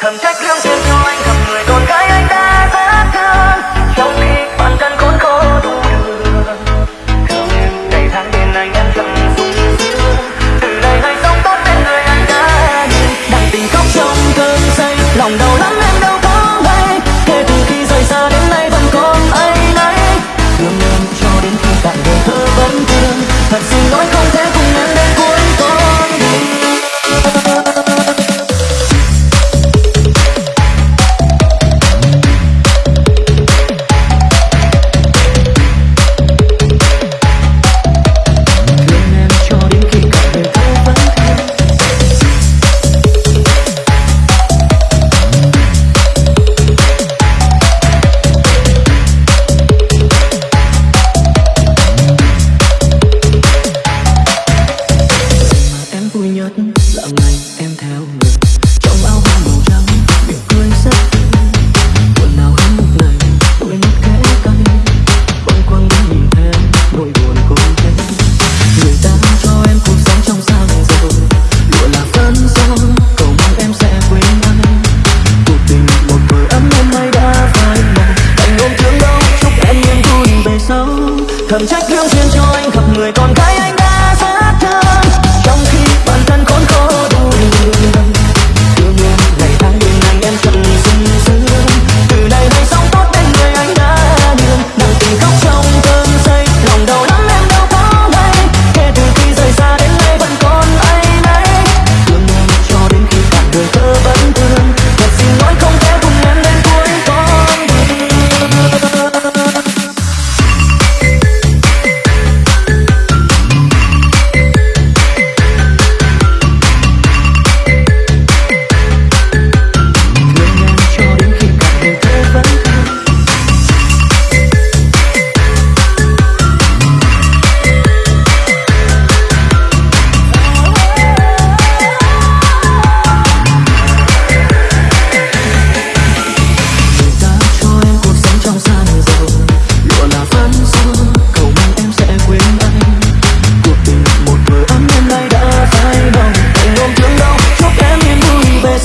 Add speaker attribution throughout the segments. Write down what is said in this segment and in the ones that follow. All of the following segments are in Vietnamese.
Speaker 1: thầm trách lương duyên cho anh thầm người con gái anh đã rất thương. Trong khi bản thân khốn khó đủ đường. Thương em ngày tháng bên anh em chẳng sung sướng từ đây ngày sống tốt bên người anh đã nhìn. Đặng tình khóc trong cơn say, lòng đau lắm em. thầm trách lương duyên cho anh, gặp người con gái anh đã rất thương. Trong khi bản thân khốn khổ đuôi yêu nhiên ngày tháng đường anh em thật sung sướng từ nay hay sống tốt đến người anh đã đường nặng tình khóc trong cơn say, lòng đầu lắm em đâu có hay kể từ khi rời xa đến nay vẫn còn ấy nấy thương nhau cho đến khi cả đời tơ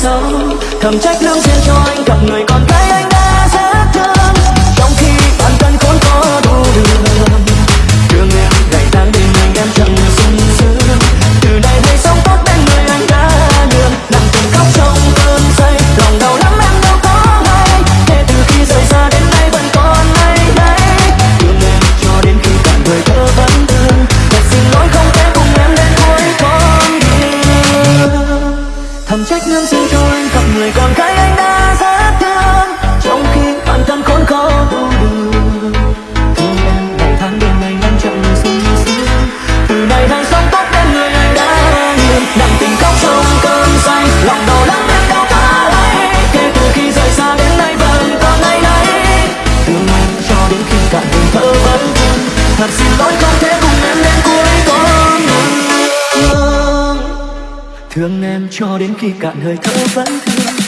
Speaker 1: sâu thầm trách lương duyên cho anh gặp người con gái thầm trách lương sư thôi gặp người con gái anh đã thương em cho đến khi cạn hơi thở vẫn thương.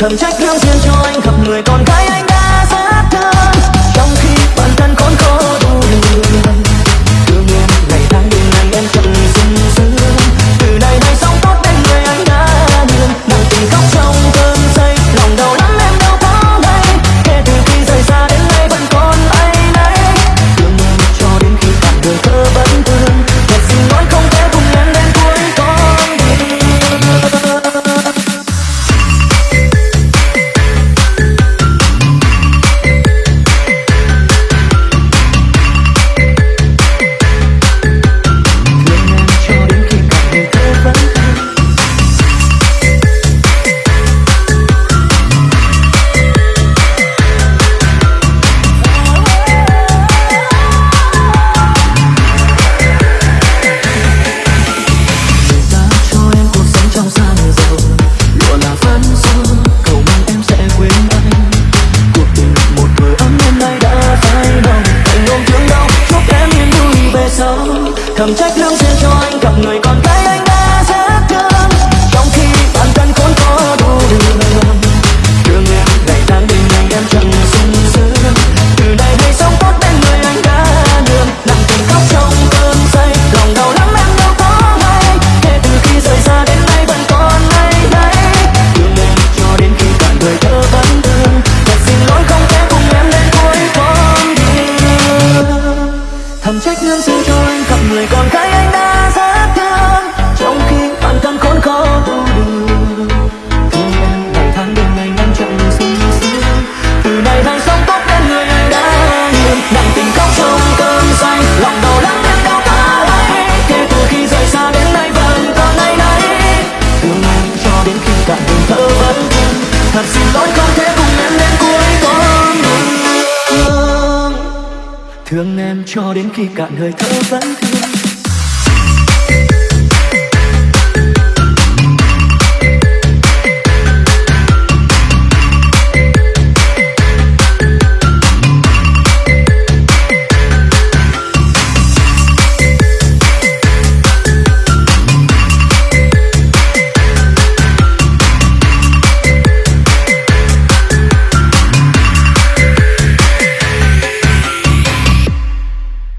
Speaker 1: thầm trách theo riêng cho anh gặp người con thầm trách lương duyên cho anh gặp người con trôi gặp người con gái anh đã rất thương. Trong khi bản thân khốn khó tu đường thương em ngày tháng đêm ngày năm chậm sương sương từ nay thành sống tốt đến người anh đã nhường nặng tình khóc trong cơn cho đến khi cạn hơi thở vẫn